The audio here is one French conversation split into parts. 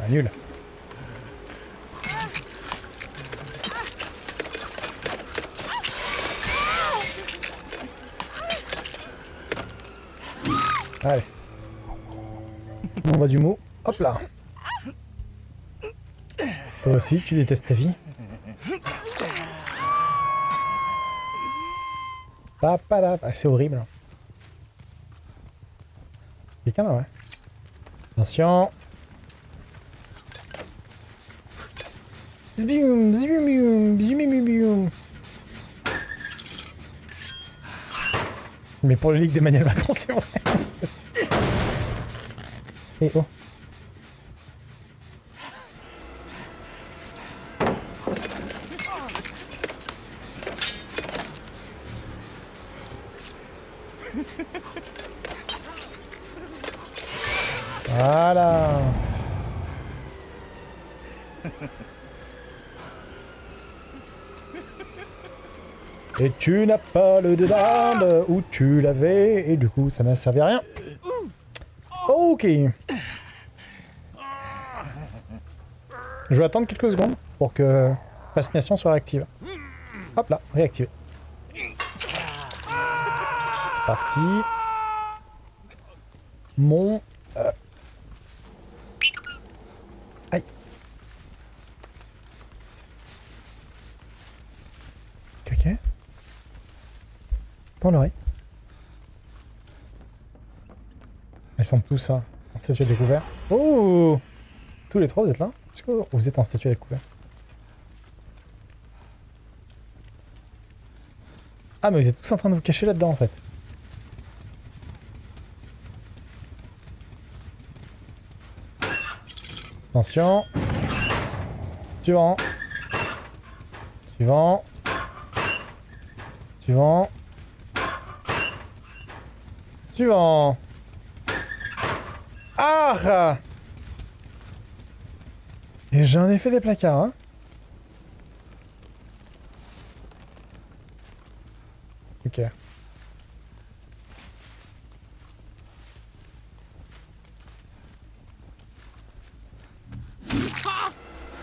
Ah, nul. Allez. On va du mot. Hop là. Toi aussi, tu détestes ta vie. C'est horrible. Quelqu'un là, ouais. Attention. Zbium, zbium, zbium. Mais pour le Ligue d'Emmanuel Macron, c'est vrai. Voilà. Et tu n'as pas le débande où tu l'avais, et du coup ça n'a servi à rien. Ok. Je vais attendre quelques secondes pour que fascination soit réactive. Hop là, réactivé. C'est parti. Mon... euh, Aïe. Ok. Pour l'oreille. Ils sont tous hein, en statue à découvert. Oh Tous les trois, vous êtes là vous êtes en statue à découvert Ah, mais vous êtes tous en train de vous cacher là-dedans, en fait. Attention. Suivant. Suivant. Suivant. Suivant. Ah Et j'en ai fait des placards, hein Ok.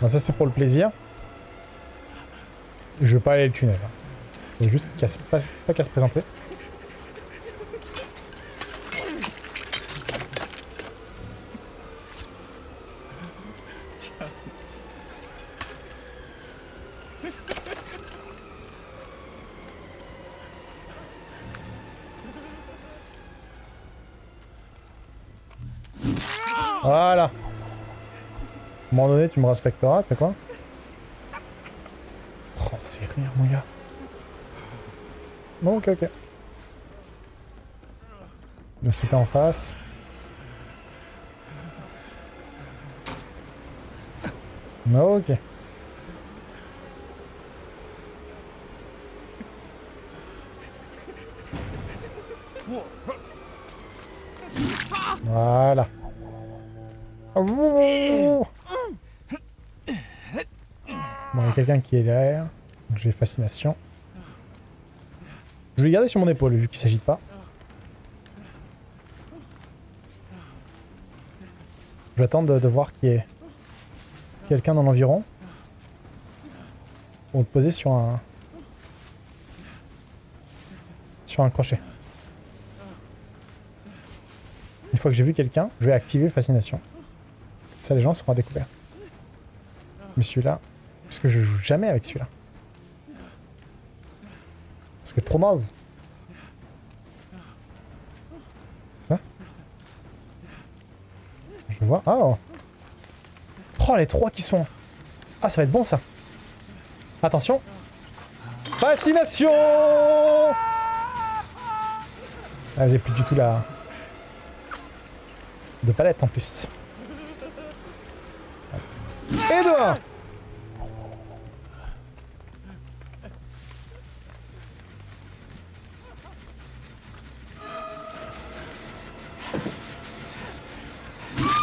Bon, ça c'est pour le plaisir. Je vais pas aller le tunnel. Hein. Faut juste pas qu'à se présenter. Voilà. À un moment donné, tu me respecteras, tu sais quoi Oh, c'est rire, mon gars. Bon, ok, ok. C'était en face. Ok. Voilà. Bon, il y a quelqu'un qui est derrière. J'ai fascination. Je vais le garder sur mon épaule vu qu'il s'agit pas. Attendre de, de voir qu'il y ait quelqu'un dans l'environ. Pour me poser sur un... Sur un crochet. Une fois que j'ai vu quelqu'un, je vais activer fascination. Ça, les gens seront à. Mais celui-là, parce que je joue jamais avec celui-là. Parce que trop naze. Hein Je vois. Oh Oh, les trois qui sont... Ah, ça va être bon, ça. Attention. Fascination Ah, j'ai plus du tout la... De palette, en plus.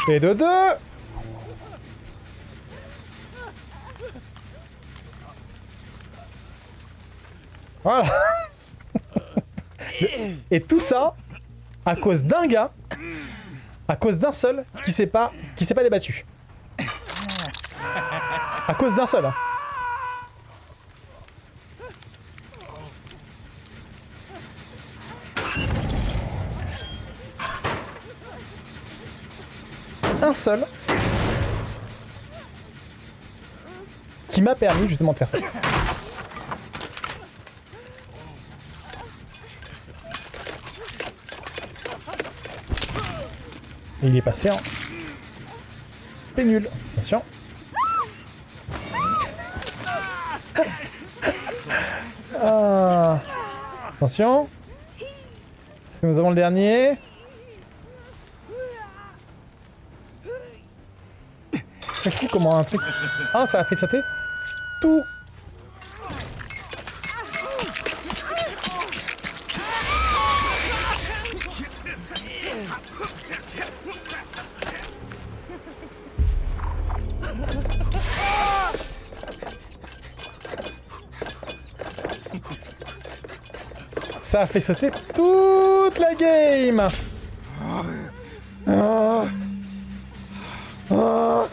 Et de deux. Et tout ça à cause d'un gars, à cause d'un seul qui s'est pas, qui s'est pas débattu. À cause d'un seul. hein. Un seul qui m'a permis justement de faire ça. Il est passé en pénule. Attention. Attention. Nous avons le dernier. C'est fou comment un truc... Ah, ça a fait sauter tout. Ça a fait sauter toute la game Ah. Ah.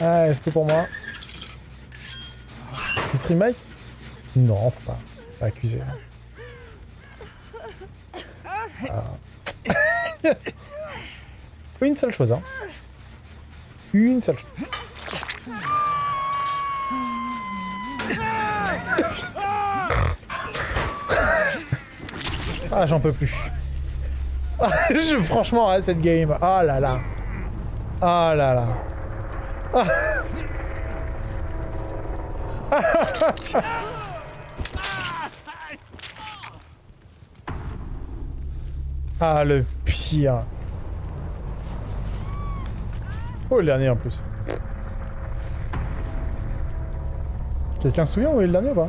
Ah, tout pour moi. Il stream Mike Non, faut pas, pas accuser. hein. Ah. Une seule chose, hein. Une seule chose. Ah, j'en peux plus. Franchement, hein, cette game. Ah là là. Ah là là. Ah. Ah, le pire. Oh, le dernier en plus. Quelqu'un se souvient où est le dernier ou pas?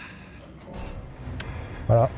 Voilà.